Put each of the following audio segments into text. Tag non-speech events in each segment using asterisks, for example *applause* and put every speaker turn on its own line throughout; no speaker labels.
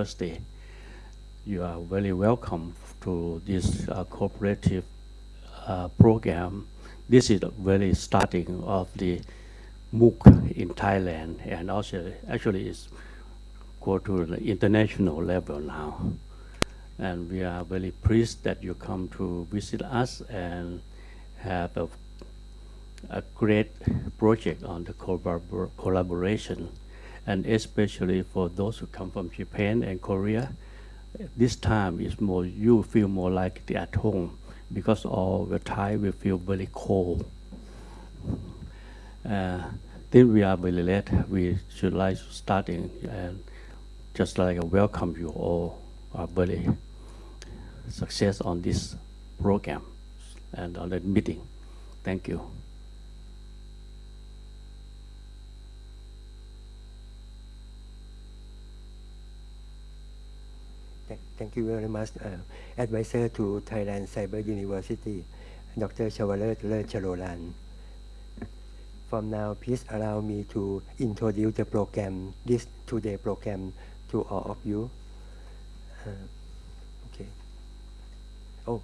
University. You are very welcome to this uh, cooperative uh, program. This is the very starting of the MOOC in Thailand and also actually it's go to the international level now. And we are very pleased that you come to visit us and have a, a great project on the collabor collaboration. And especially for those who come from Japan and Korea, this time is more, you feel more like at home because all the time we feel very cold. Uh, then we are very late. We should like starting and just like welcome you all are very success on this program and on the meeting. Thank you.
Thank you very much, uh, advisor to Thailand Cyber University, Dr. Chavalet Charolan. From now, please allow me to introduce the program, this today program to all of you. Uh, okay. Oh,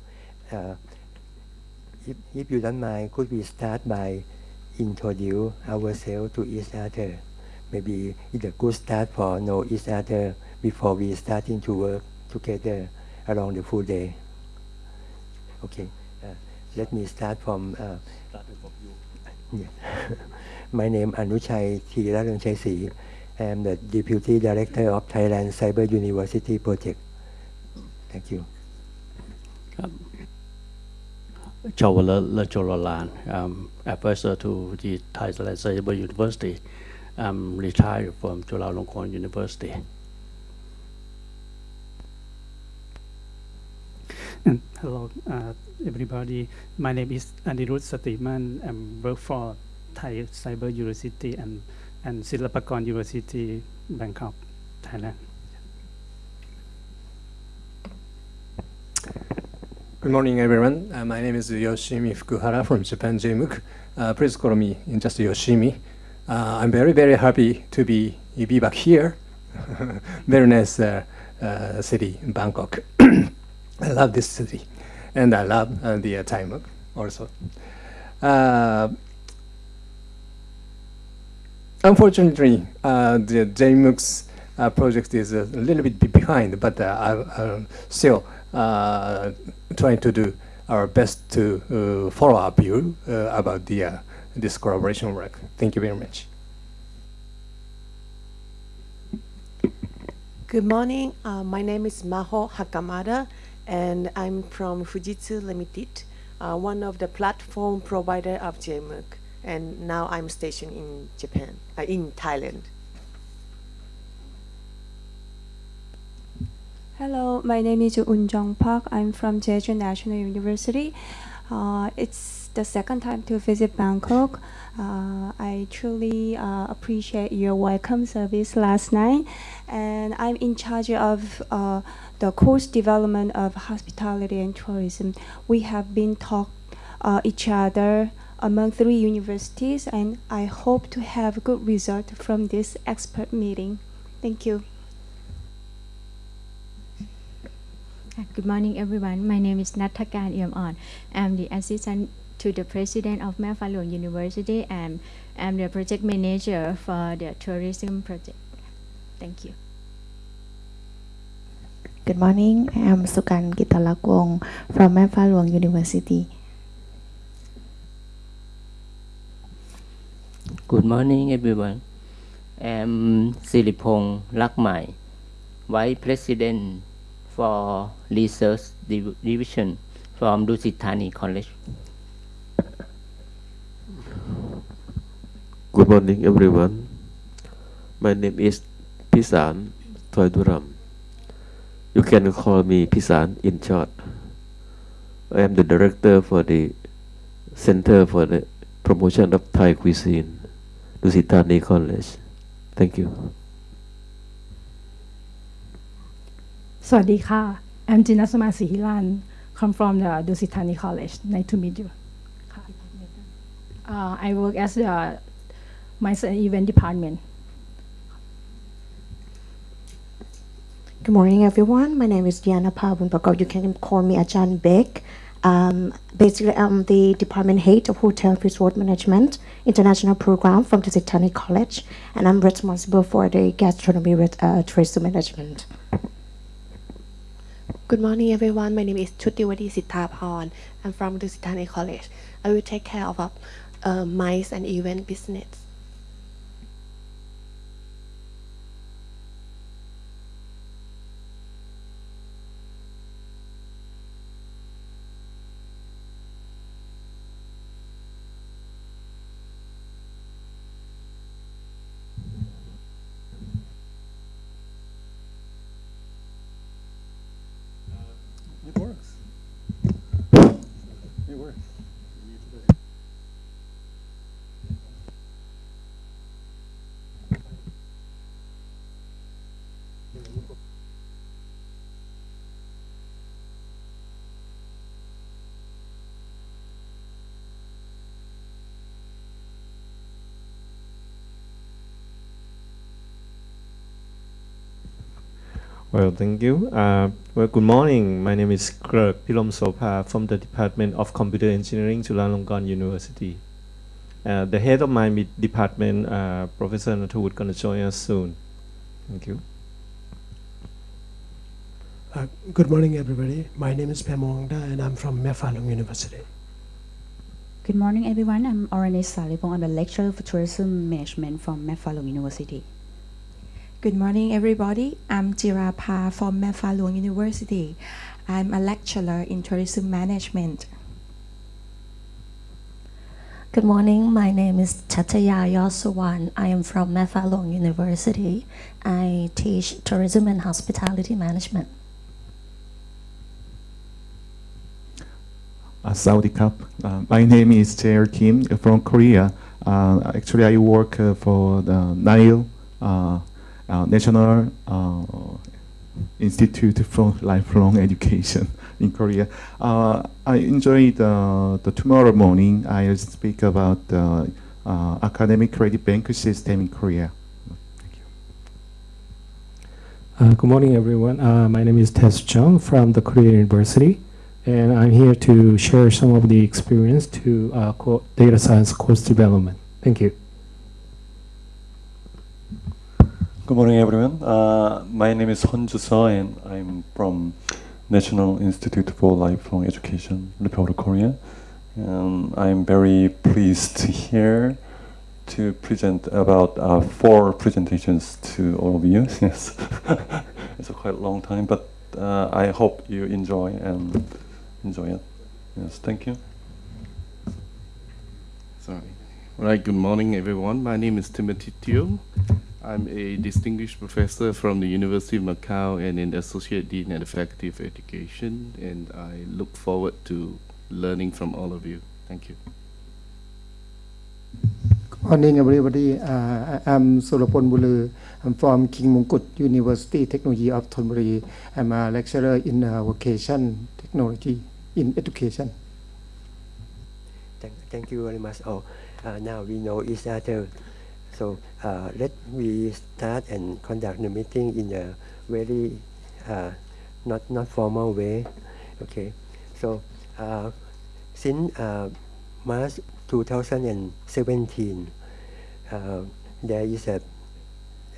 uh, if, if you don't mind, could we start by introduce ourselves to each other? Maybe it's a good start for know each other before we starting to work together along the full day. Okay, uh, let me start from. Uh,
Starting from you.
yeah. *laughs* My name Anuchai Thiraranchaisi. I am the Deputy Director of Thailand Cyber University Project. Thank you.
ครับชาวละละจรลาน um, advisor to the Thailand Cyber University I'm retired from Chulalongkorn University
Hello, uh, everybody. My name is Anirudh Satiman. I work for Thai Cyber University and and Silpakorn University, Bangkok, Thailand.
Good morning, everyone. Uh, my name is Yoshimi Fukuhara from Japan JMOOC. Uh, please call me in just Yoshimi. Uh, I'm very, very happy to be, be back here. *laughs* very nice uh, uh, city, Bangkok. I love this city, and I love uh, the uh, Thai also. Uh, unfortunately, uh, the JMOOC's uh, project is a little bit behind, but uh, I'm still trying to do our best to follow up you about the this collaboration work. Thank you very much.
Good morning. Uh, my name is Maho Hakamada, and I'm from Fujitsu Limited, uh, one of the platform provider of JMOOC. And now I'm stationed in Japan, uh, in Thailand.
Hello, my name is Un Jong Park. I'm from Jeju National University. Uh, it's the second time to visit Bangkok. Uh, I truly uh, appreciate your welcome service last night, and I'm in charge of uh, the course development of hospitality and tourism. We have been taught uh, each other among three universities, and I hope to have good result from this expert meeting. Thank you.
Good morning, everyone. My name is Natakan Iamon. I'm the assistant to the president of Mae Fah University and I'm the project manager for the tourism project. Thank you.
Good morning. I am Sukan Gitalakong from Mae Fah University.
Good morning, everyone. I'm Siripong Lakmai, Vice President for Research Div- Division from Dusit Thani College.
Good morning, everyone. My name is Pisan Thoiduram. You can call me Pisan in short. I am the director for the Center for the Promotion of Thai Cuisine, Dusit Thani College. Thank you.
สวัสดีค่ะ I'm Jina come from the Dusit Thani College nice to meet you uh, I work as the my event department
Good morning, everyone. My name is Diana Pavunpakov. You can call me Ajahn Beck. Um, basically, I'm the department head of Hotel Resort Management International Program from the College, and I'm responsible for the gastronomy uh, tourism management.
Good morning, everyone. My name is Chutiwadi Sithaporn. I'm from the Sitani College. I will take care of uh, MICE and event business.
Well, thank you. Uh, well, good morning. My name is Kirk Pilom Sopa from the Department of Computer Engineering, Chulalongkorn University. Uh, the head of my department, uh, Professor Natawut, going to join us soon. Thank you.
Uh, good morning, everybody. My name is Pemongda, and I'm from Mae Fah Luang University.
Good morning, everyone. I'm Oranis Salipong. I'm a lecturer for tourism management from Mae Fah Luang University.
Good morning, everybody. I'm Jirapa from Mae Fah Luang University. I'm a lecturer in tourism management.
Good morning. My name is Chataya Yosuwan. I am from Mae Fah Luang University. I teach tourism and hospitality management.
Uh, Saudi Cup. Uh, my name is Jae Kim from Korea. Uh, actually, I work uh, for the NILE uh, National uh, Institute for Lifelong Education *laughs* in Korea. Uh, I enjoyed uh, the tomorrow morning. I'll speak about the uh, academic credit bank system in Korea. Thank you.
Uh, good morning, everyone. Uh, my name is Tess Chung from the Korea University, and I'm here to share some of the experience to uh, data science course development. Thank you.
Good morning, everyone. Uh, my name is Honju Seo, and I'm from National Institute for Lifelong Education, Republic of Korea. And I'm very pleased to here to present about uh, four presentations to all of you. *laughs* Yes, *laughs* it's a quite long time, but uh, I hope you enjoy and enjoy it. Yes, thank you.
Sorry. All right, good morning, everyone. My name is Timothy Teo. I'm a distinguished professor from the University of Macau and an associate dean at the Faculty of Education, and I look forward to learning from all of you. Thank you.
Good morning, everybody. Uh, I'm Solopon Bulu. I'm from King Mongkut University Technology of Thonburi. I'm a lecturer in uh, vocation technology in education.
Thank, thank you very much. Oh, uh, now we know each other. So uh, let me start and conduct the meeting in a very uh, not not formal way. Okay. So uh, since uh, March 2017, uh, there is a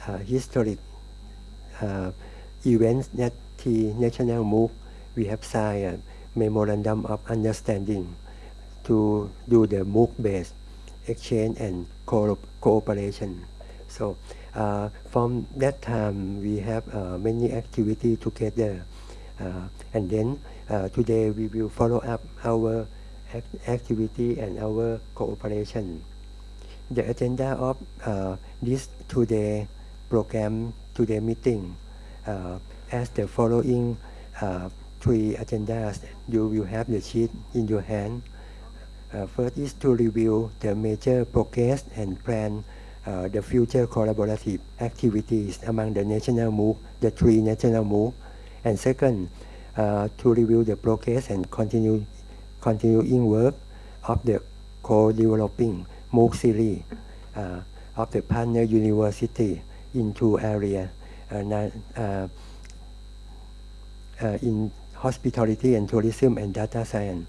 uh, historic uh, event that the National MOOC we have signed a memorandum of understanding to do the MOOC-based exchange and co- cooperation. So uh, from that time, we have uh, many activities together. Uh, and then uh, today we will follow up our act- activity and our cooperation. The agenda of uh, this today program, today meeting, uh, as the following three agendas. You will have the sheet in your hand. Uh, first is to review the major progress and plan uh, the future collaborative activities among the national MOOC, the three national MOOC. And second, uh, to review the progress and continue continuing work of the co-developing MOOC series uh, of the partner university in two areas, uh, uh, in hospitality and tourism and data science.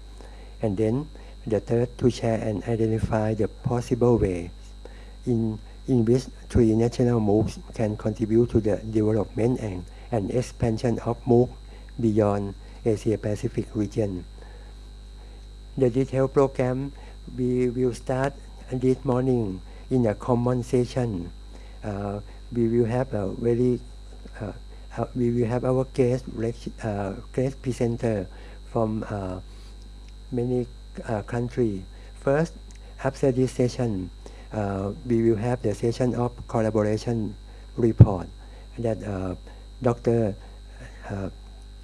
And then the third to share and identify the possible ways in, in which three national MOOCs can contribute to the development and, and expansion of MOOC beyond Asia Pacific region. The detailed program we will start this morning in a common session. Uh, we will have a very uh, uh, we will have our guest uh, guest presenter from uh, many uh, countries. First, after this session, uh, we will have the session of collaboration report that uh, Dr. Uh,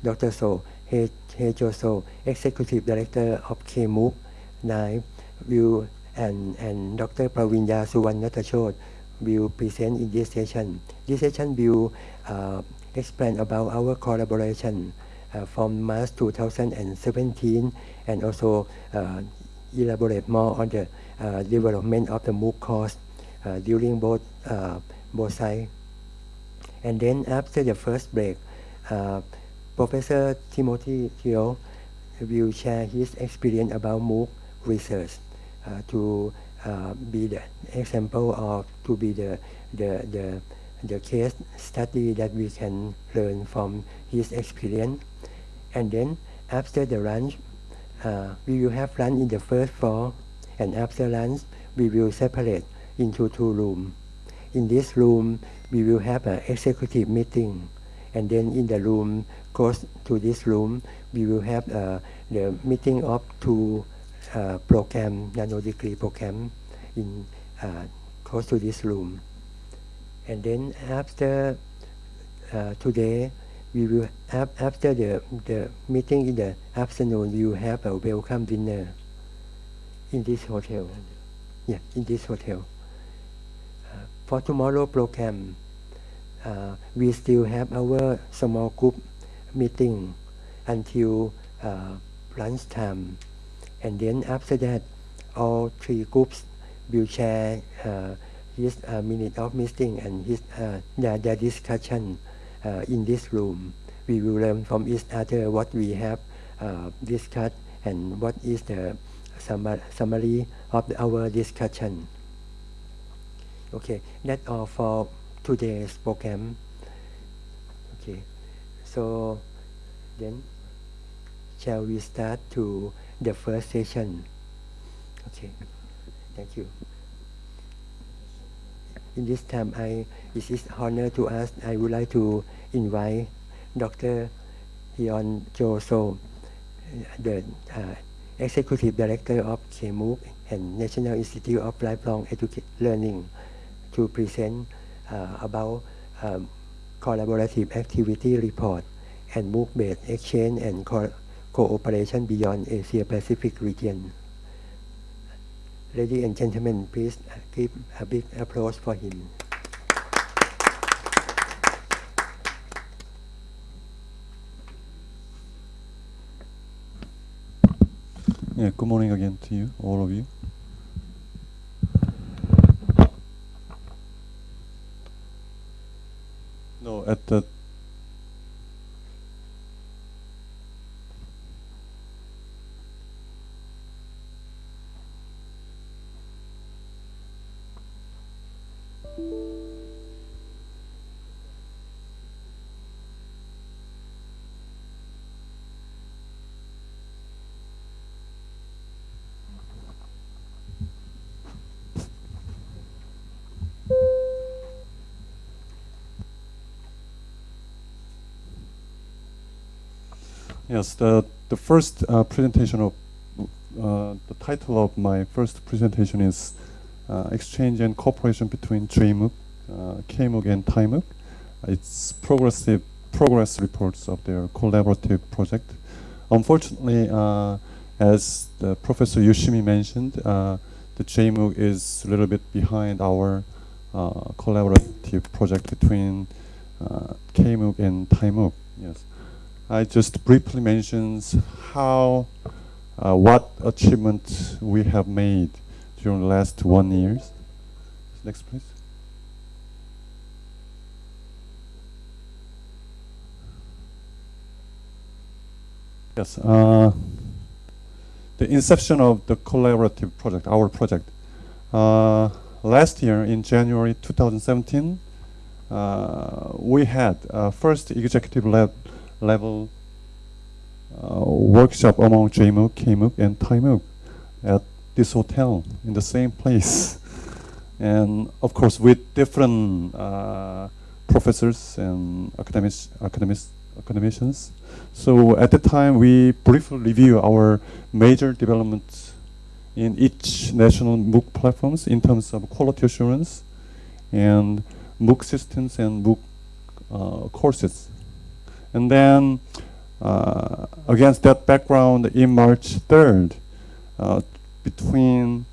Dr. So He Hejo So Executive Director of KMOOC 9 will and, and Dr. Pravinya Suwannatachot will present in this session. This session will uh, explain about our collaboration from March 2017 and also uh, elaborate more on the uh, development of the MOOC course uh, during both uh, both sides. And then after the first break, uh, Professor Timothy Teo will share his experience about MOOC research uh, to uh, be the example of to be the the the the case study that we can learn from his experience. And then after the lunch, uh, we will have lunch in the first floor, and after lunch, we will separate into two rooms. In this room, we will have an executive meeting, and then in the room close to this room, we will have uh, the meeting of two uh, program, nano degree program, in uh, close to this room. And then after uh, today, we will after the the meeting in the afternoon, will have a welcome dinner in this hotel. Yeah, in this hotel. Uh, for tomorrow program, uh, we still have our small group meeting until uh, lunchtime, and then after that, all three groups will share uh, his uh, minute of meeting and his uh, their, their discussion in this room. We will learn from each other what we have uh, discussed and what is the summary of our discussion. Okay, that's all for today's program. Okay, so then shall we start to the first session? Okay, thank you in this time, I it is honor to us. I would like to invite Dr. Hyun Jo So, the uh, Executive Director of KMOOC and National Institute of Lifelong Education Learning, to present uh, about um, collaborative activity report and MOOC-based exchange and co cooperation beyond Asia Pacific region. Ladies and gentlemen, please uh, give a big applause for him.
Yeah, good morning again to you, all of you. Yes, the, the first uh, presentation of, uh, the title of my first presentation is uh, Exchange and Cooperation between JMOOC, uh, KMOOC and ThaiMOOC. It's progressive progress reports of their collaborative project. Unfortunately, uh, as the Professor Yoshimi mentioned, uh, the JMOOC is a little bit behind our uh, collaborative project between uh, KMOOC and ThaiMOOC. Yes. I just briefly mentions how, uh, what achievements we have made during the last one years. Next, please. Yes. Uh, the inception of the collaborative project, our project. Uh, last year in January 2017, uh, we had uh, first executive lab level uh, workshop among JMOOC, KMOOC, and ThaiMOOC at this hotel in the same place. and of course, with different uh, professors and academics, academics, academicians. So at the time, we briefly review our major developments in each national MOOC platforms in terms of quality assurance and MOOC systems and MOOC uh, courses. And then uh, against that background, in March 3rd, uh, between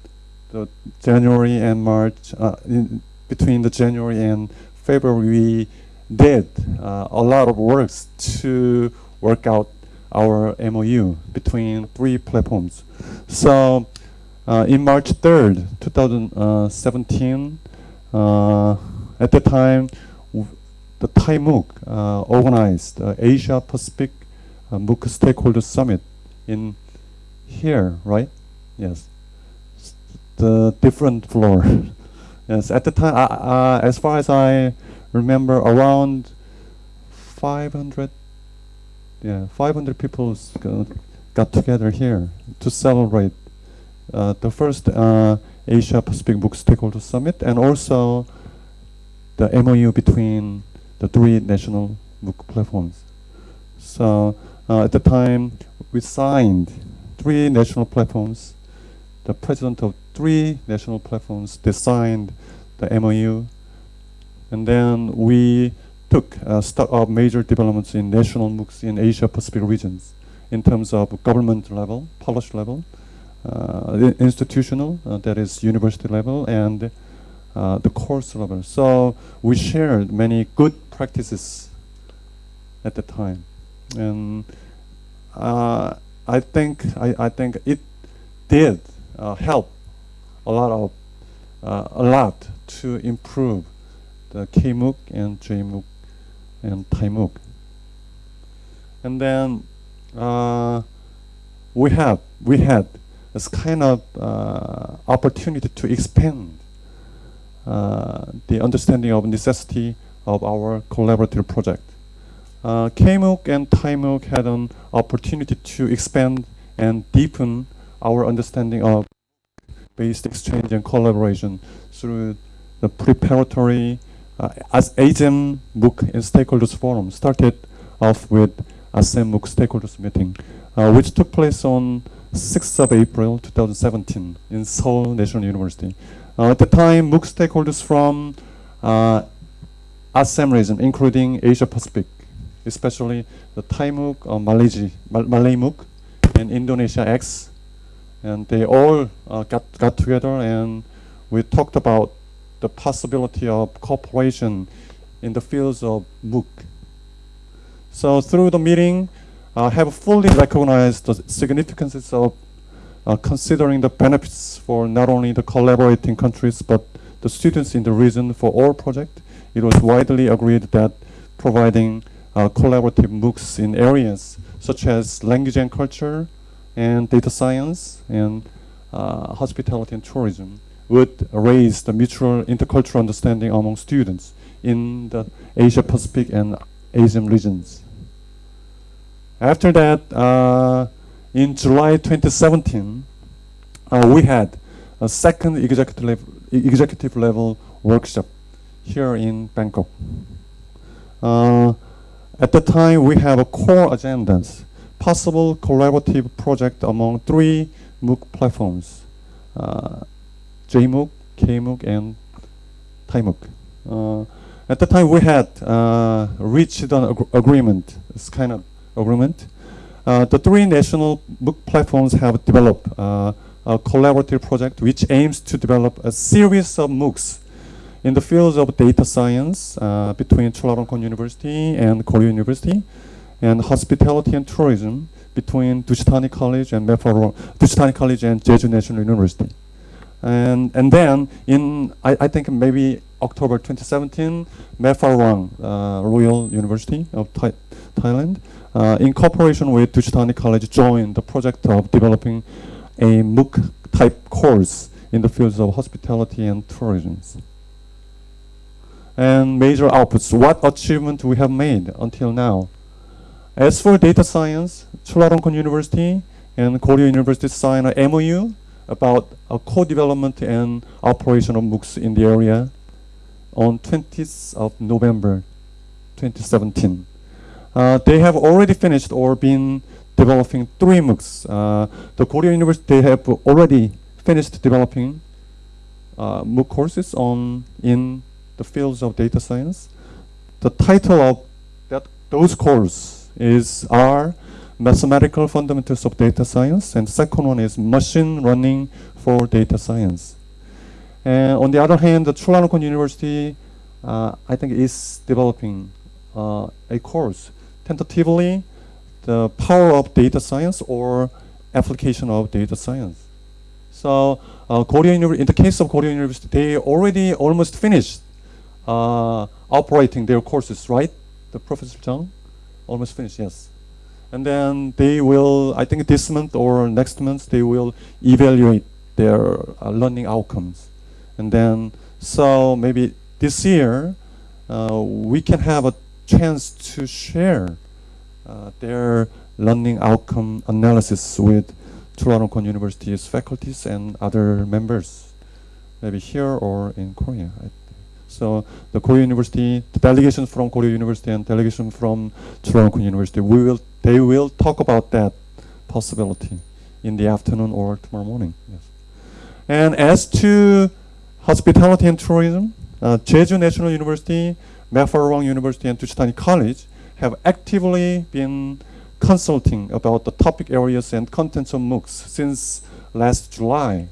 the January and March, uh, between the January and February, we did uh, a lot of works to work out our MOU between three platforms. So uh, in March 3rd, 2017, uh, at the time, the Thai MOOC uh, organized uh, Asia Pacific uh, MOOC Stakeholder Summit in here, right? Yes, the different floor. *laughs* yes, at the time, uh, as far as I remember, around 500, yeah, 500 people got together here to celebrate uh, the first uh, Asia Pacific MOOC Stakeholder Summit and also the MOU between the three national MOOC platforms. So uh, at the time, we signed three national platforms. The president of three national platforms designed the MOU, and then we took uh, stock of major developments in national MOOCs in Asia Pacific regions in terms of government level, policy level, uh, institutional, uh, that is university level, and uh, the course level. So we shared many good practices at the time, and uh, I think I, I think it did uh, help a lot of uh, a lot to improve the KMOOC and JMOOC and ThaiMOOC. And then we have we had this kind of uh, opportunity to expand uh, the understanding of necessity of our collaborative project. Uh, KMOOC and ThaiMOOC had an opportunity to expand and deepen our understanding of based exchange and collaboration through the preparatory uh, as MOOC and Stakeholders Forum started off with ASEM MOOC Stakeholders Meeting, uh, which took place on 6th of April 2017 in Seoul National University. Uh, at the time, MOOC stakeholders from uh, ASEM region, including Asia Pacific, especially the Thai MOOC, uh, Malaysia, Mal Malay MOOC, and Indonesia X, and they all uh, got, got together and we talked about the possibility of cooperation in the fields of MOOC. So through the meeting, uh, have fully recognized the significance of uh, considering the benefits for not only the collaborating countries but the students in the region for all project. It was widely agreed that providing uh, collaborative MOOCs in areas such as language and culture and data science and uh, hospitality and tourism would raise the mutual intercultural understanding among students in the Asia Pacific and Asian regions. After that, uh, in July 2017, uh, we had a second executive executive level workshop here in Bangkok. Uh, at the time, we have a core agendas, possible collaborative project among three MOOC platforms, uh, JMOOC, KMOOC, and ThaiMOOC. Uh, at the time, we had uh, reached an ag agreement. It's kind of agreement. Uh, the three national MOOC platforms have developed uh, a collaborative project which aims to develop a series of MOOCs in the fields of data science uh, between Chulalongkorn University and Korea University, and hospitality and tourism between Dusit Thani College and Mepharong, Dusit Thani College and Jeju National University. And, and then in, I, I think maybe October 2017, Mae Fah Luang uh, Royal University of Thai, Thailand, uh, in cooperation with Dusit Thani College, joined the project of developing a MOOC type course in the fields of hospitality and tourism. And major outputs, what achievement we have made until now. As for data science, Chulalongkorn University and Korea University signed an MOU about a co-development and operation of MOOCs in the area on 20th of November 2017. Uh, they have already finished or been developing three MOOCs. Uh, the Korea University have already finished developing uh, MOOC courses on in the fields of data science. The title of that those courses is are mathematical fundamentals of data science, and second one is machine learning for data science. And on the other hand, the Chulalongkorn University, uh, I think, is developing uh, a course tentatively the power of data science or application of data science. So uh, Korea in the case of Korea University, they already almost finished uh, operating their courses, right? The Professor Chung almost finished, yes. And then they will, I think this month or next month, they will evaluate their uh, learning outcomes. And then, so maybe this year, uh, we can have a chance to share uh, their learning outcome analysis with Chulalongkorn University's faculties and other members, maybe here or in Korea. So the Korea University, the delegation from Korea University and delegation from Chulalongkorn University, we will they will talk about that possibility in the afternoon or tomorrow morning. Yes. And as to hospitality and tourism, uh, Jeju National University, Mae Fah Luang University, and Dusit Thani College have actively been consulting about the topic areas and contents of MOOCs since last July.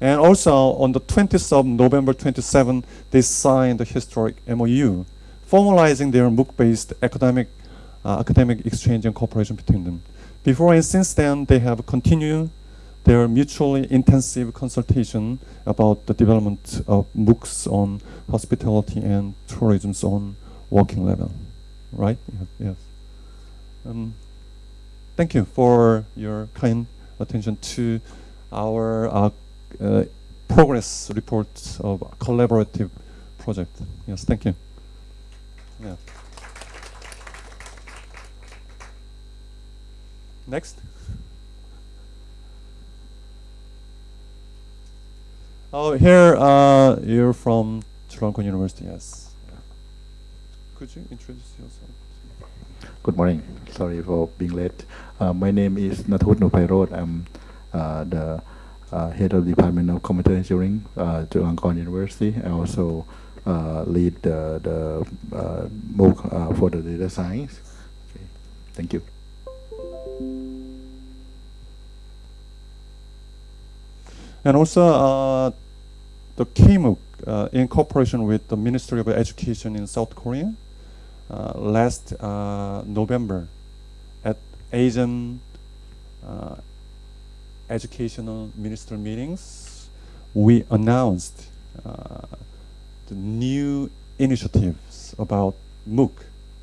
And also on the 20th of November 27, they signed the historic MOU, formalizing their MOOC-based academic uh, academic exchange and cooperation between them. Before and since then, they have continued their mutually intensive consultation about the development of MOOCs on hospitality and tourism on working level. Right? Yes. Um, thank you for your kind attention to our uh, uh, progress report of collaborative project. Yes, thank you. Yeah. Next. Oh, here uh, you're from Chulalongkorn University, yes. Could you introduce yourself?
Good morning. Sorry for being late. Uh, my name is Nathut Nupairoj. I'm uh, the head of the Department of Computer Engineering uh, Chulalongkorn University. I also uh, lead the, the uh, MOOC uh, for the data science. Okay. Thank you.
And also uh, the KMOOC uh, in cooperation with the Ministry of Education in South Korea uh, last uh, November at Asian uh, educational minister meetings, we announced uh, the new initiatives about MOOC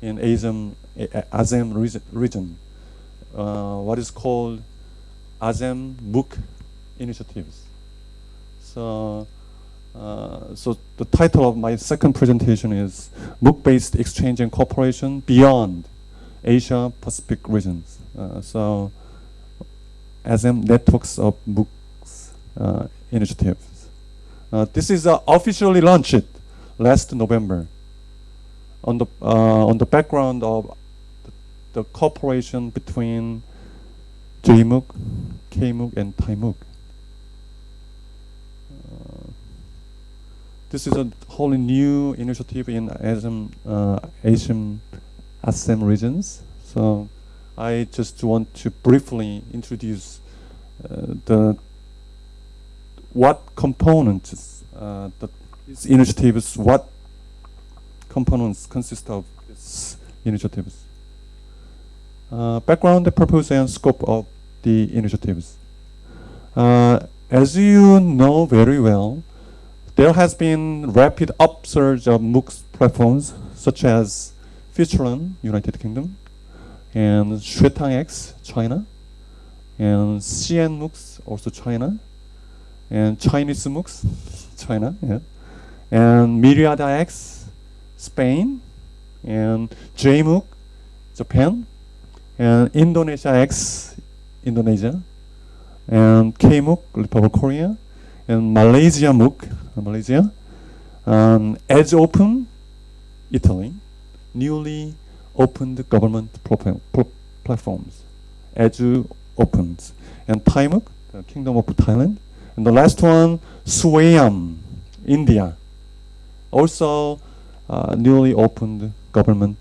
in ASEM, ASEM region, what is called ASEM MOOC initiatives. So, uh, so the title of my second presentation is MOOC-based exchange and cooperation beyond Asia Pacific regions. Uh, so, ASEM networks of MOOCs uh, initiatives. Uh, this is uh, officially launched last November on the uh, on the background of the, the cooperation between JMOOC, KMOOC, and ThaiMOOC. this is a wholly new initiative in Asian, uh, Asian ASEM regions. So I just want to briefly introduce uh, the what components uh, the these initiatives, what components consist of these initiatives. Uh, background, purpose, and scope of the initiatives. Uh, as you know very well, there has been rapid upsurge of MOOCs platforms such as Futurelearn, United Kingdom, and XuetangX, China, and CN MOOCs, also China, and Chinese MOOCs, China, yeah, and Miriada X, Spain, and JMOOC, Japan, and Indonesia X, Indonesia, and KMOOC, Republic of Korea, and Malaysia MOOC, Malaysia, um, EduOpen, Italy, newly opened government platforms, Edge Opens, and ThaiMOOC, the Kingdom of Thailand, and the last one, Swayam, India, also uh, newly opened government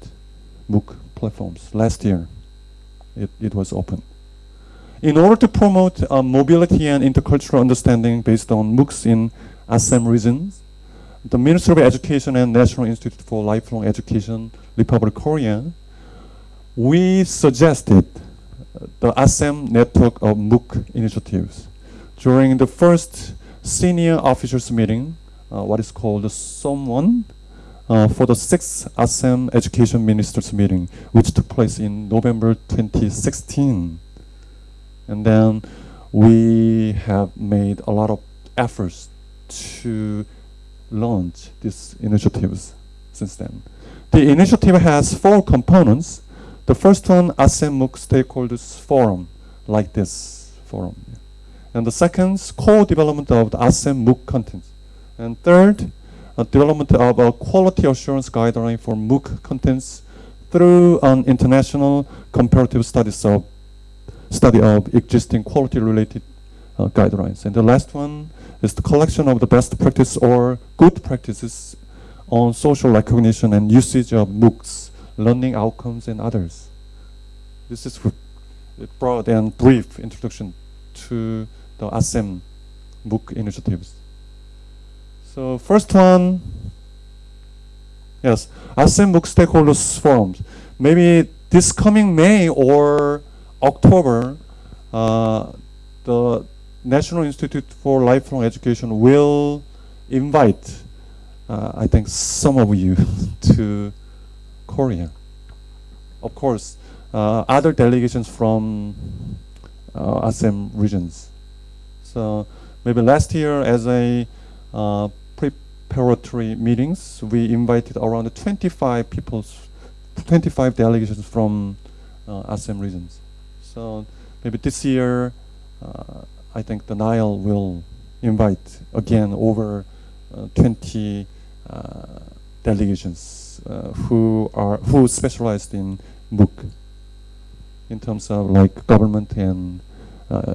MOOC platforms last year. It, it was open. In order to promote uh, mobility and intercultural understanding based on MOOCs in ASEM regions, the Ministry of Education and National Institute for Lifelong Education, Republic of Korea, we suggested the ASEM network of MOOC initiatives. During the first senior officers meeting, uh, what is called the SOM1, uh, for the sixth ASEM Education Ministers meeting, which took place in November 2016. And then we have made a lot of efforts to launch these initiatives since then. The initiative has four components. The first one, ASEM MOOC Stakeholders Forum, like this forum. And the second, co-development of the ASEM MOOC contents. And third, development of a quality assurance guideline for MOOC contents through an international comparative studies of study of existing quality-related uh, guidelines. And the last one is the collection of the best practice or good practices on social recognition and usage of MOOCs, learning outcomes, and others. This is a broad and brief introduction to the ASEM MOOC initiatives. So first one, yes, ASEM MOOC stakeholders forums. Maybe this coming May or October, uh, the National Institute for Lifelong Education will invite, uh, I think, some of you *laughs* to Korea. Of course, uh, other delegations from uh, ASEM regions. So maybe last year as a uh, preparatory meetings, we invited around 25 people, 25 delegations from uh, ASEM regions. So maybe this year, uh, I think the NILE will invite again over uh, 20 uh, delegations uh, who are who specialized in MOOC in terms of like government and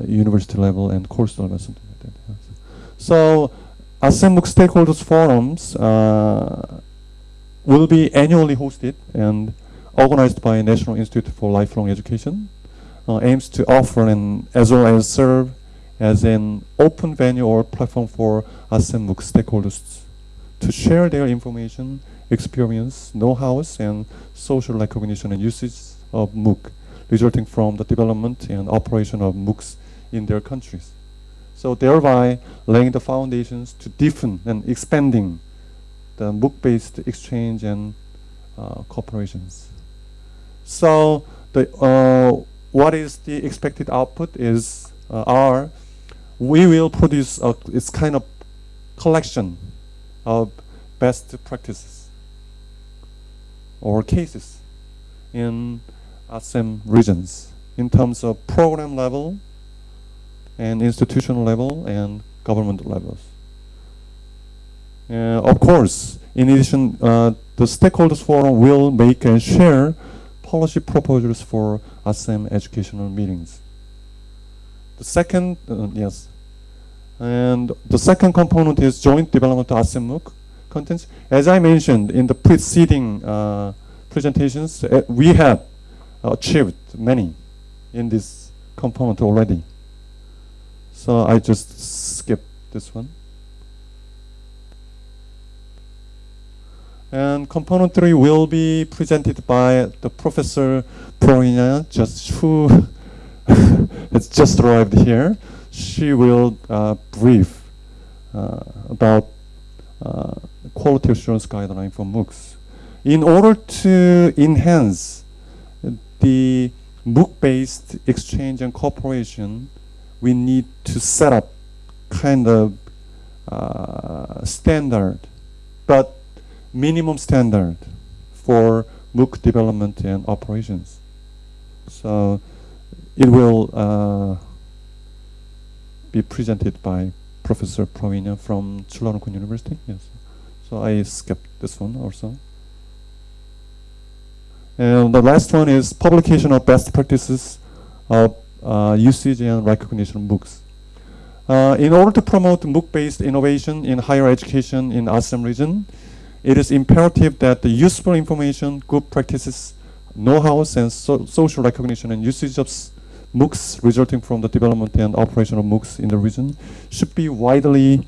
university level and course level something like that. Yes. So ASEM MOOC stakeholders forums will be annually hosted and organized by National Institute for Lifelong Education uh, aims to offer and as well as serve as an open venue or platform for MOOC stakeholders to share their information, experience, know-hows, and social recognition and usage of MOOC, resulting from the development and operation of MOOCs in their countries. So thereby laying the foundations to deepen and expanding the MOOC-based exchange and uh, cooperations. So the uh, what is the expected output is uh, R. We will produce a, kind of collection of best practices or cases in ASEM regions in terms of program level and institutional level and government levels. Uh, of course, in addition, uh, the stakeholders forum will make and share policy proposals for ASEM educational meetings. The second, uh, yes, and the second component is joint development ASEM contents. As I mentioned in the preceding uh, presentations, uh, we have achieved many in this component already. So I just skip this one. And component three will be presented by the Professor Florina, just who *laughs* has just arrived here. She will uh, brief uh, about uh, quality assurance guideline for MOOCs. In order to enhance the MOOC-based exchange and cooperation, we need to set up kind of uh, standard, but minimum standard for MOOC development and operations. So it will uh, be presented by Professor Pravinya from Chulalongkorn University. Yes. So I skipped this one also. And the last one is publication of best practices of uh, usage and recognition MOOCs. Uh, in order to promote MOOC-based innovation in higher education in ASEAN region, it is imperative that the useful information, good practices, know-hows, and so social recognition and usage of MOOCs resulting from the development and operation of MOOCs in the region should be widely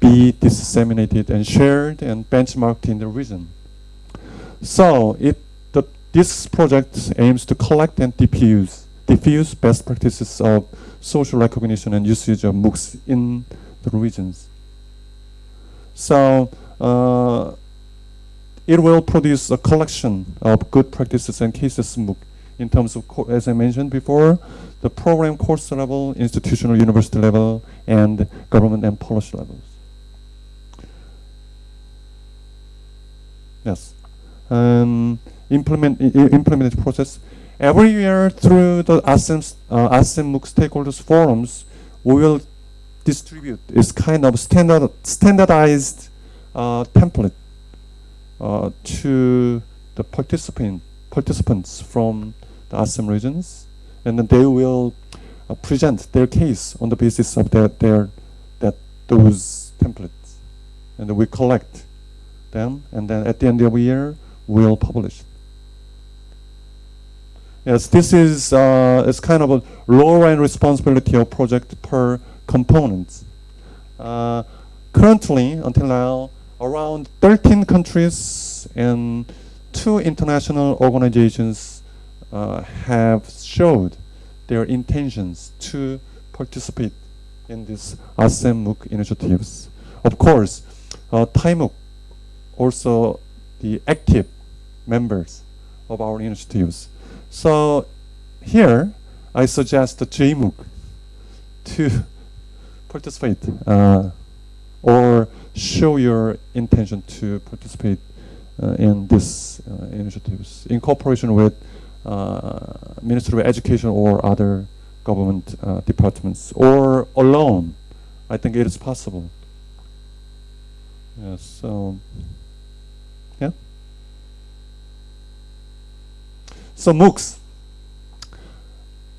be disseminated and shared and benchmarked in the region. So it the, this project aims to collect and diffuse diffuse best practices of social recognition and usage of MOOCs in the regions. So uh, it will produce a collection of good practices and cases MOOC in terms of, as I mentioned before, the program course level, institutional university level, and government and policy levels. Yes. Um, implement implemented process. Every year through the ASEM, uh, ASEM stakeholders forums, we will distribute this kind of standard standardized uh, template uh, to the participant participants from the ASEM regions, and then they will uh, present their case on the basis of their, their that those templates, and we collect them, and then at the end of the year we'll publish. Yes, this is uh, it's kind of a role responsibility of project per component. Uh, currently, until now, around 13 countries and two international organizations uh, have showed their intentions to participate in these ASEM MOOC initiatives. Of course, uh, also the active members of our initiatives. So here, I suggest the JMOOC to *laughs* participate uh, or show your intention to participate in these uh, initiatives in cooperation with uh, Ministry of Education or other government uh, departments or alone. I think it is possible. Yes, so yeah. So MOOCs,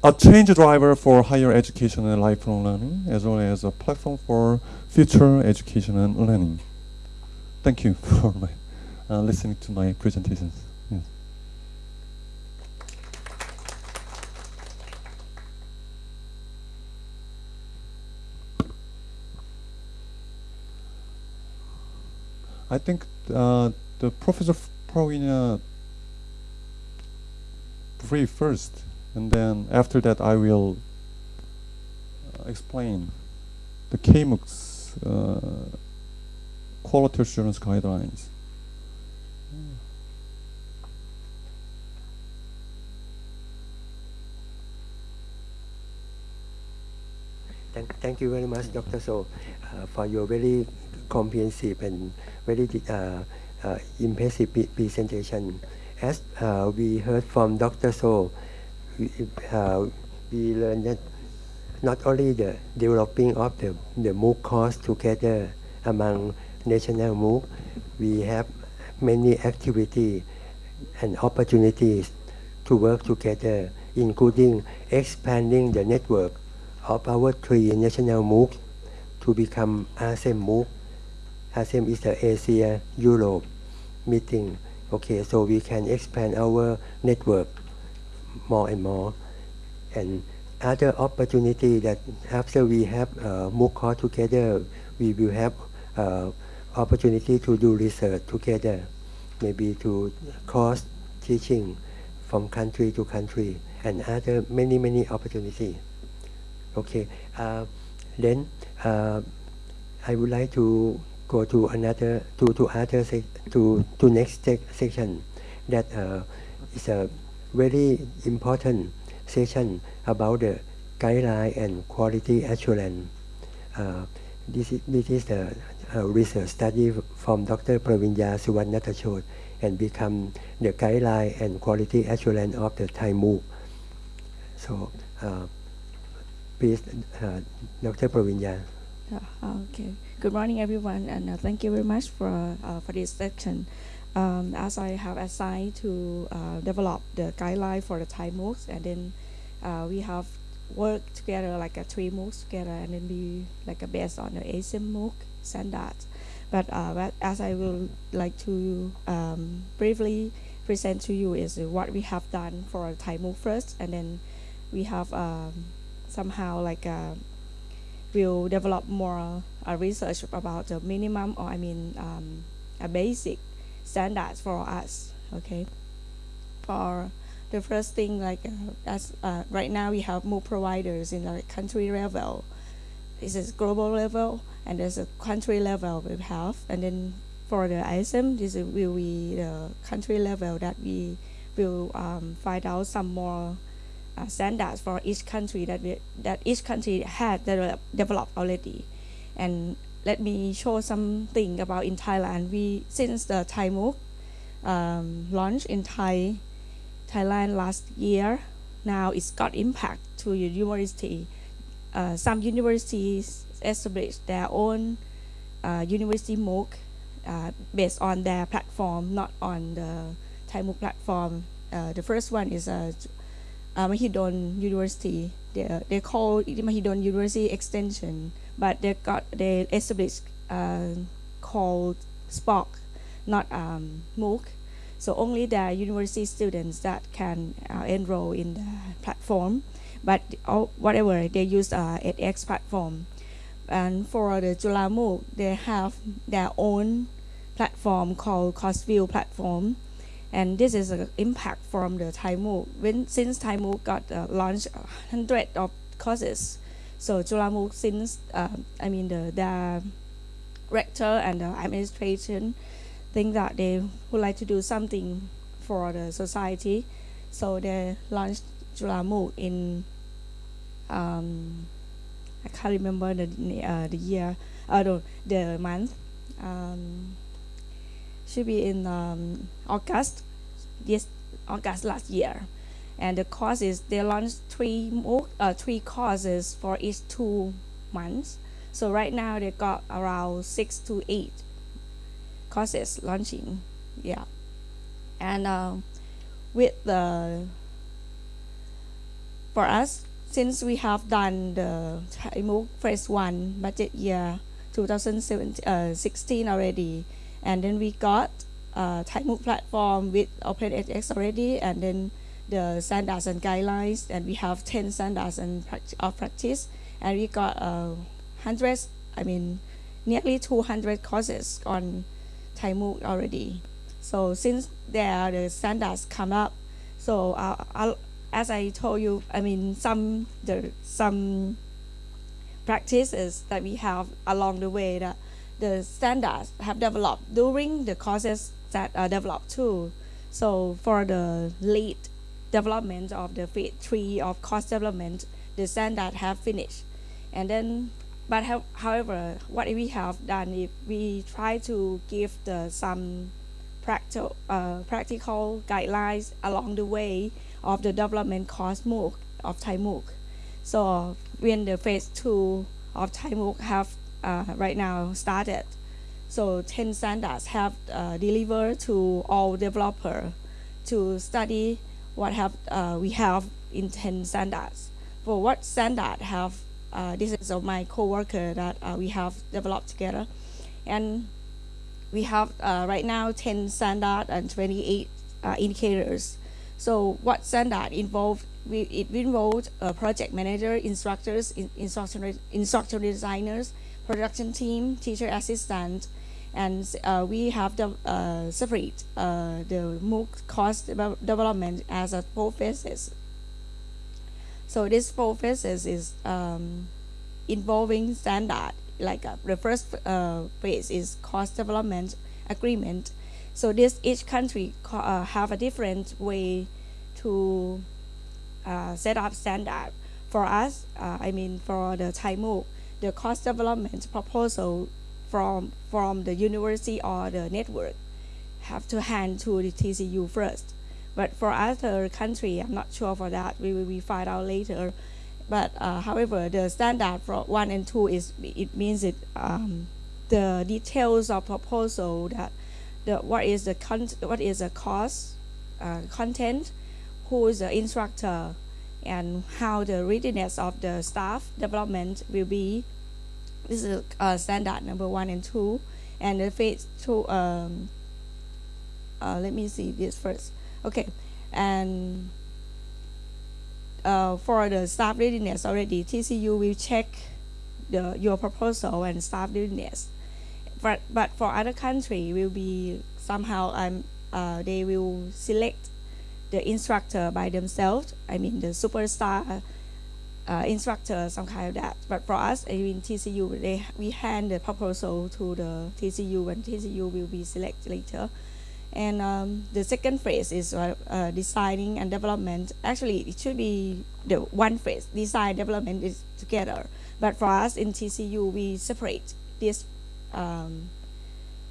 a change driver for higher education and lifelong learning, as well as a platform for future education and learning. Thank you *laughs* for my, uh, listening to my presentations. Yes. I think uh, the Professor Pravinya brief first, and then after that I will uh, explain the KMOOC's uh, quality assurance guidelines.
Thank, thank you very much, Dr. So, uh, for your very comprehensive and very uh, uh, impressive presentation. As uh, we heard from Dr. So, we, uh, we learned that not only the developing of the, the MOOC course together among national MOOC, we have many activities and opportunities to work together, including expanding the network of our three national MOOC to become ASEM MOOC. ASEM is the Asia Europe meeting. Okay, so we can expand our network more and more. And other opportunity that after we have uh, MOOC course together, we will have uh, opportunity to do research together, maybe to cross teaching from country to country, and other many many opportunity. Okay, uh, then uh, I would like to go to another to to other to to next section that uh, is a very important session about the guideline and quality assurance. Uh, this, is, this is the research study from Dr. Pravinya Suvarnatachot and become the guideline and quality assurance of the Thai MOOC. So, uh, please, uh, Dr. Pravinya.
Okay. Good morning, everyone, and uh, thank you very much for uh, for this section. Um, as I have assigned to uh, develop the guideline for the Thai MOOCs, and then uh, we have worked together like a three MOOCs together, and then we like a based on the ASEM MOOC standards. But, uh, as I will like to um, briefly present to you is what we have done for Thai MOOC first, and then we have um, somehow like uh, will develop more uh, research about the minimum or I mean um, a basic standards for us. Okay, for the first thing like uh, as uh, right now we have more providers in the country level. This is global level and there's a country level we have and then for the ASEM this will be the country level that we will um, find out some more uh, standards for each country that we, that each country had develop, developed already. And let me show something about in Thailand. We since the Thai MOOC um, launched in Thai Thailand last year, now it's got impact to your university. Uh, some universities establish their own uh, university MOOC uh, based on their platform, not on the Thai MOOC platform. Uh, the first one is uh, uh, Mahidol University. They, they call it Mahidol University Extension, but they got they established uh, called SPOC, not um, MOOC. So only the university students that can uh, enroll in the platform, but all, whatever they use uh, edX platform. And for the Chula MOOC, they have their own platform called CourseVille platform and this is an impact from the Thai MOOC. When since Thai MOOC got uh, launched hundred of courses, so Chula MOOC since uh, I mean the the rector and the administration think that they would like to do something for the society, so they launched Chula MOOC in um, I can't remember the uh, the year, uh, the, the month. Um, should be in um, August, yes, August last year. And the courses, they launched three more, uh, three courses for each two months. So right now they got around six to eight courses launching, yeah. And uh, with the, for us, since we have done the MOOC phase one budget year 2016 uh, already, and then we got uh, Thai platform with OpenEdX already, and then the standards and guidelines, and we have 10 standards and of practice, and we got uh, hundreds, I mean, nearly 200 courses on Thai already. So since there the standards come up, so uh, I'll, as I told you, I mean, some the some practices that we have along the way that the standards have developed during the courses that are developed too. So for the late development of the phase three of course development, the standard have finished. And then, but have, however, what we have done is we try to give the some practical, uh, practical guidelines along the way of the development course MOOC of Thai MOOC. So when the phase two of Thai MOOC have uh, right now started. So 10 standards have uh, delivered to all developer to study what have uh, we have in 10 standards. For what standard have, uh, this is of my coworker that uh, we have developed together. And we have uh, right now 10 standard and 28 indicators. So what standard involved, we, it involved project manager, instructors, in, instructional, instructional designers, production team, teacher assistant, and uh, we have the uh, separate uh, the MOOC course development as a four phases. So this four phases is um, involving standard. Like uh, the first uh, phase is course development agreement. So this each country uh, have a different way to uh, set up standard. For us, uh, I mean for the Thai MOOC, the cost development proposal from from the university or the network have to hand to the TCU first. But for other country, I'm not sure for that. We will we find out later. But uh, however, the standard for one and two is it means it um, the details of proposal that the what is the con- what is the cost uh, content, who is the instructor, and how the readiness of the staff development will be. This is uh, standard number one and two, and the phase two. Um, uh, let me see this first. Okay, and uh, for the staff readiness already, TCU will check the your proposal and staff readiness. But but for other country will be somehow um uh, they will select the instructor by themselves. I mean the superstar uh, instructor, some kind of that. But for us, I mean TCU, they we hand the proposal to the TCU, and TCU will be selected later. And um, the second phase is uh, uh, designing and development. Actually, it should be the one phase. Design development is together. But for us in TCU, we separate this um,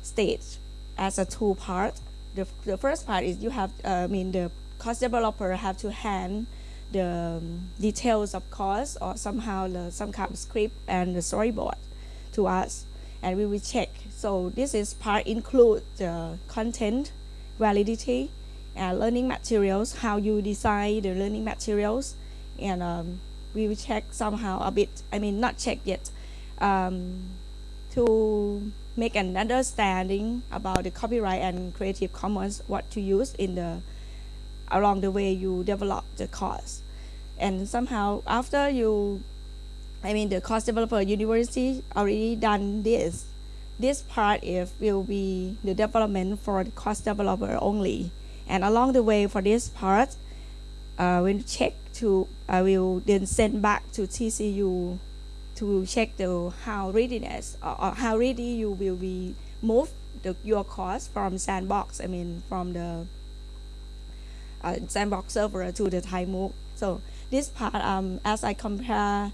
stage as a two part. The, the first part is you have, uh, I mean, the cost developer have to hand the um, details of cost or somehow the, some kind of script and the storyboard to us and we will check. So this is part include the content, validity, and learning materials, how you design the learning materials, and um, we will check somehow a bit, I mean not check yet, um, to make an understanding about the copyright and Creative Commons, what to use in the, along the way you develop the course. And somehow after you I mean the course developer university already done this. This part if will be the development for the course developer only. And along the way for this part, uh, when check to I will then send back to TCU to check the how readiness or, or how ready you will be move the, your course from sandbox I mean from the uh, sandbox server to the Thai MOOC. So this part um, as I compare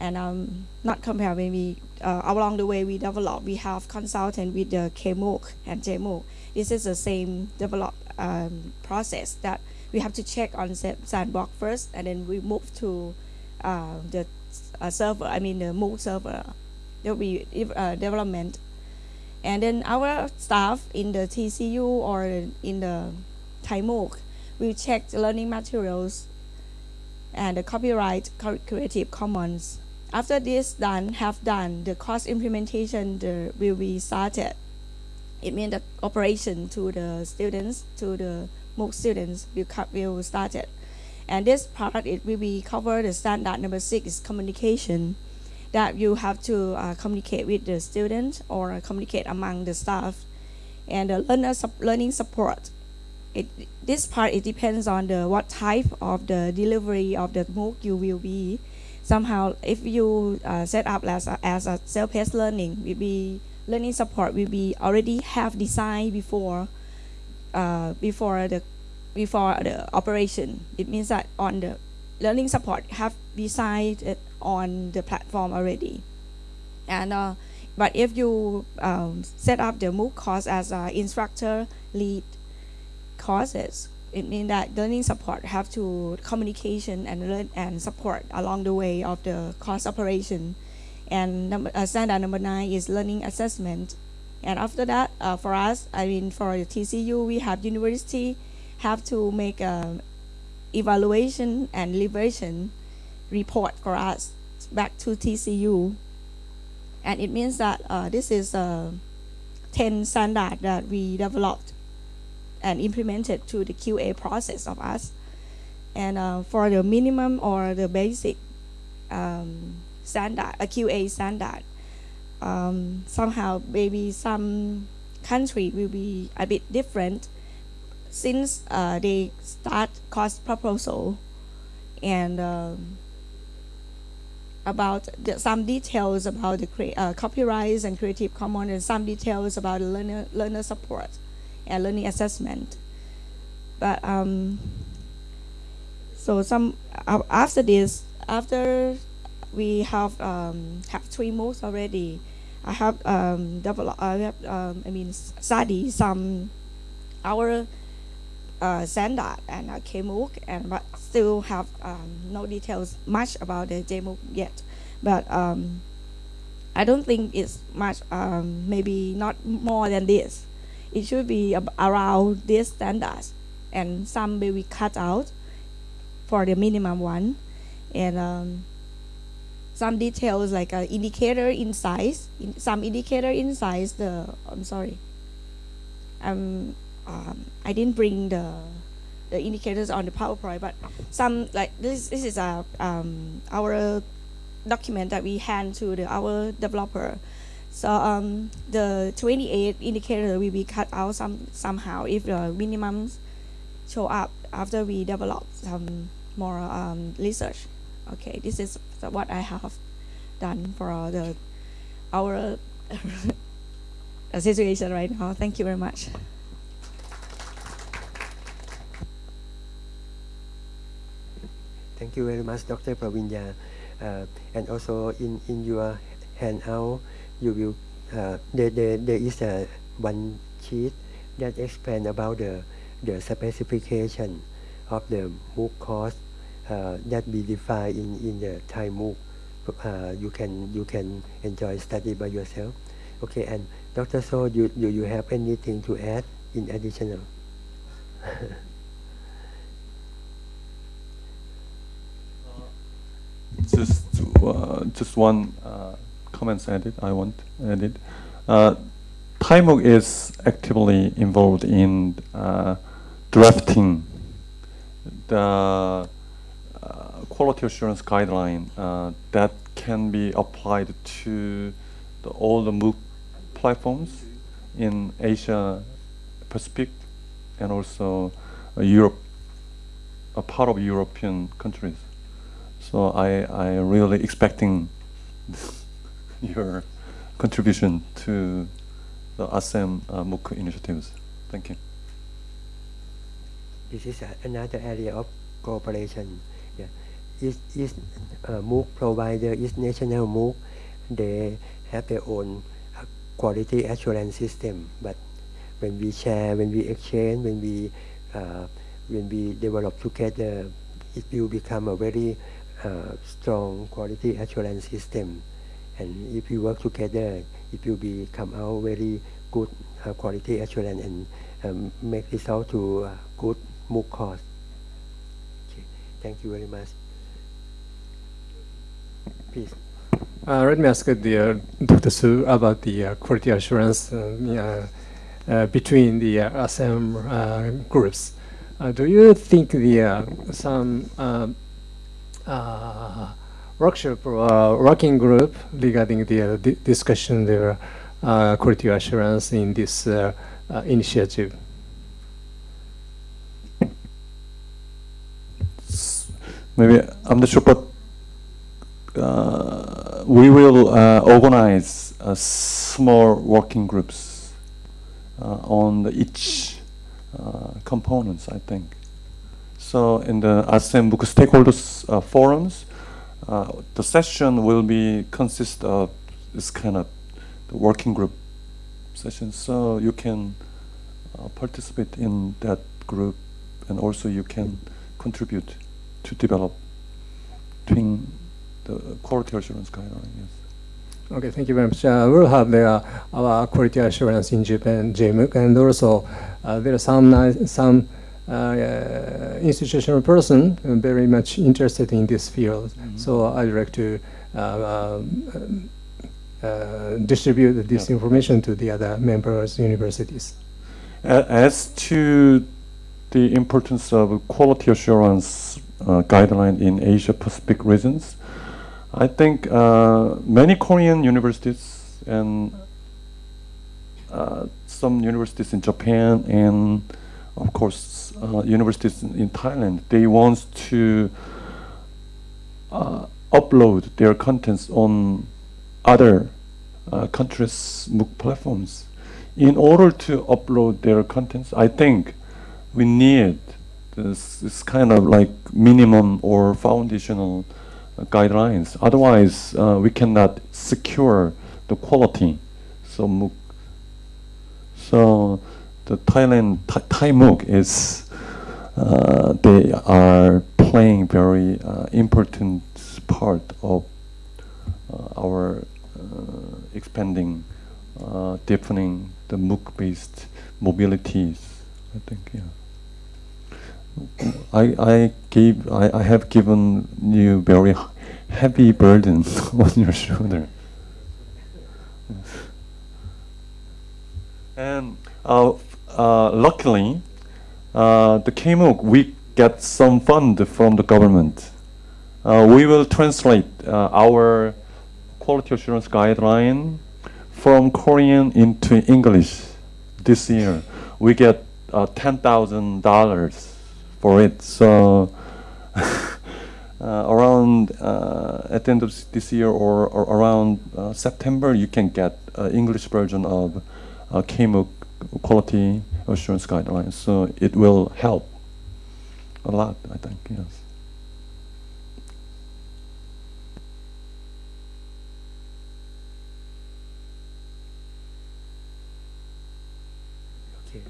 and um, not compare we uh, along the way we develop we have consultant with the KMOOC and JMOOC this is the same develop um, process that we have to check on sandbox first and then we move to uh, the uh, server I mean the MOOC server there will be uh, development and then our staff in the TCU or in the Thai MOOC will check the learning materials and the copyright Creative Commons after this done, have done, the course implementation the, will be started. It means the operation to the students, to the MOOC students will, will start it. And this part, it will be cover the standard number six is communication that you have to uh, communicate with the student or communicate among the staff and the learner learning support. It, this part, it depends on the what type of the delivery of the MOOC you will be somehow if you uh, set up as a, as a self-paced learning will be learning support will be already have designed before uh, before the before the operation. It means that on the learning support have decided on the platform already. And uh, but if you um, set up the MOOC course as an instructor lead courses it means that learning support have to communication and learn and support along the way of the course operation. And number, uh, standard number nine is learning assessment. And after that uh, for us i mean for the tcu we have university have to make a evaluation and liberation report for us back to tcu and it means that uh, this is a 10 standard that we developed and implemented to the QA process of us. And uh, for the minimum or the basic um, standard, a QA standard, um, somehow maybe some country will be a bit different since uh, they start cost proposal and um, about the, some details about the uh, copyrights and Creative Commons and some details about learner, learner support and learning assessment. But um, So some uh, after this, after we have um, have three MOOCs already, I have um, developed. I have um, I mean study some our uh, standard and uh, KMOOC, and but still have um, no details much about the JMOOC yet. But um, I don't think it's much. Um, maybe not more than this. It should be around this standards, and some may be cut out for the minimum one, and um, some details like uh, indicator in size. In some indicator in size. The I'm sorry. Um, um, I didn't bring the the indicators on the PowerPoint, but some like this this is a um, our document that we hand to the our developer. So um, the 28 indicator will be cut out some somehow if the minimums show up after we develop some more um, research. Okay, this is what I have done for the our *laughs* situation right now. Thank you very much.
Thank you very much, Dr. Pravinya. Uh, and also in, in your handout, you will uh, there, there, there is a one sheet that explain about the the specification of the MOOC course uh, that we define in, in the Thai MOOC. Uh, you can you can enjoy study by yourself. Okay, and Dr. So, you, you, you have anything to add in additional? *laughs*
just uh, just one uh, comment added. I want added. Uh, ThaiMOOC is actively involved in uh, drafting the quality assurance guideline uh, that can be applied to the, all the MOOC platforms in Asia Pacific and also uh, Europe, a part of European countries. So I I really expecting *laughs* your contribution to the ASEM uh, MOOC initiatives. Thank you.
This is another area of cooperation. Yeah. Each uh, MOOC provider, each national MOOC, they have their own uh, quality assurance system. But when we share, when we exchange, when we uh, when we develop together, it will become a very uh, strong quality assurance system. And if we work together, it will become out very good uh, quality assurance and um, make result to uh, good MOOC course. Okay. Thank you very much. Please.
Uh, let me ask the uh, Dr. Su about the uh, quality assurance uh, uh, between the uh, uh, groups. Uh, do you think the uh, some uh, uh, workshop or uh, working group regarding the uh, di discussion the uh, quality assurance in this uh, uh, initiative?
Maybe I'm not sure, but uh, we will uh, organize uh, small working groups uh, on the each uh, components. I think so. In the ASEM MOOC stakeholders uh, forums, the session will be consist of this kind of the working group session. So you can participate in that group, and also you can contribute to develop doing the quality assurance guideline. Yes.
Okay, thank you very much. Uh, we'll have the, uh, our quality assurance in Japan, JMOOC, and also uh, there are some some uh, institutional person very much interested in this field. Mm -hmm. So I'd like to uh, uh, distribute this yeah. information to the other members universities.
As to the importance of quality assurance uh, guideline in Asia Pacific regions. I think uh, many Korean universities and uh, some universities in Japan and of course uh, universities in Thailand, they want to uh, upload their contents on other uh, countries' MOOC platforms. In order to upload their contents, I think we need this is kind of like minimum or foundational guidelines. Otherwise, uh, we cannot secure the quality. So MOOC, so the Thailand Thai, Thai MOOC is uh, they are playing very uh, important part of uh, our uh, expanding, deepening the MOOC-based mobilities. I think, yeah. I, I gave I, I have given you very heavy burden *laughs* on your shoulder. And uh, uh, luckily, the KMOOC, we get some fund from the government. Uh, we will translate uh, our quality assurance guideline from Korean into English this year. We get uh, $10,000 for it. So *laughs* uh, around uh, at the end of this year or, or around uh, September, you can get English version of uh, KMOOC quality assurance guidelines. So it will help a lot, I think, yes.
Okay.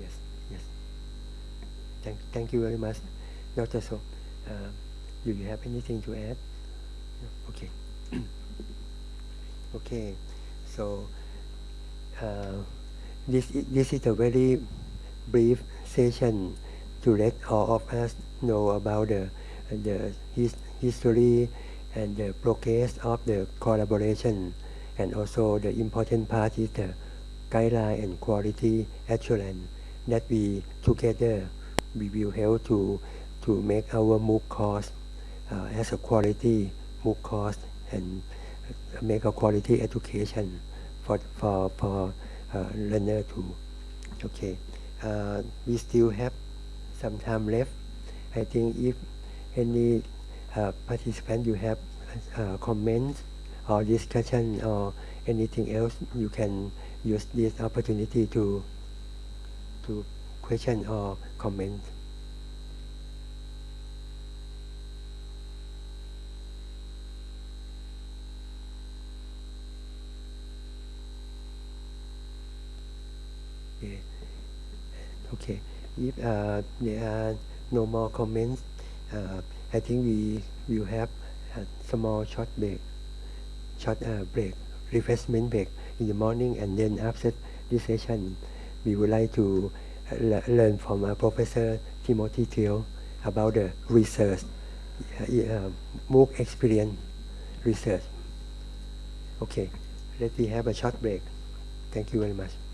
Yes, yes. Thank, thank you very much, Dr. So. Uh, do you have anything to add? Okay. *clears throat* okay. So uh, this this is a very brief session to let all of us know about the the his, history and the progress of the collaboration. And also the important part is the guideline and quality assurance that we together we will help to to make our MOOC course uh, as a quality MOOC course and make a quality education for for for uh, learner too. Okay, uh, we still have some time left. I think if any uh, participant you have comments or discussion or anything else, you can use this opportunity to to question or comment. Okay. Okay. If uh, there are no more comments, uh, I think we will have a small short break, short uh, break, refreshment break in the morning, and then after this session, we would like to uh, learn from uh, Professor Timothy Thiel about the research, uh, uh, MOOC experience research. Okay, let me have a short break. Thank you very much.